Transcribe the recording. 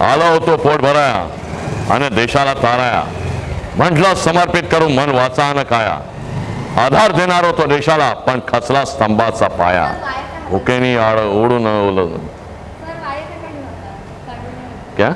आलो होतो पोट भराया आणि देशाला ताराया. म्हटलं समर्पित करून मन वाचा न काया. आधार देणार होतो देशाला पण खचला स्तंभाचा पाया. हुकेनी आड ओढून ओल. क्या?